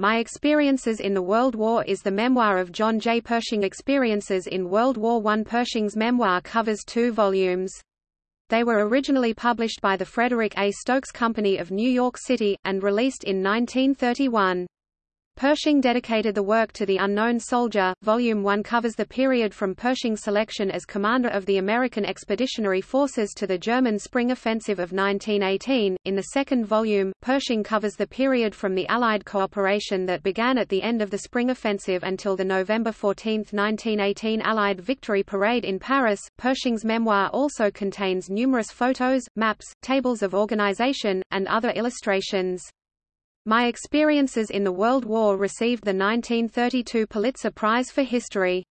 My Experiences in the World War is the memoir of John J. Pershing Experiences in World War I. Pershing's memoir covers two volumes. They were originally published by the Frederick A. Stokes Company of New York City, and released in 1931. Pershing dedicated the work to the unknown soldier. Volume 1 covers the period from Pershing's selection as commander of the American Expeditionary Forces to the German Spring Offensive of 1918. In the second volume, Pershing covers the period from the Allied cooperation that began at the end of the Spring Offensive until the November 14, 1918 Allied Victory Parade in Paris. Pershing's memoir also contains numerous photos, maps, tables of organization, and other illustrations. My Experiences in the World War received the 1932 Pulitzer Prize for History.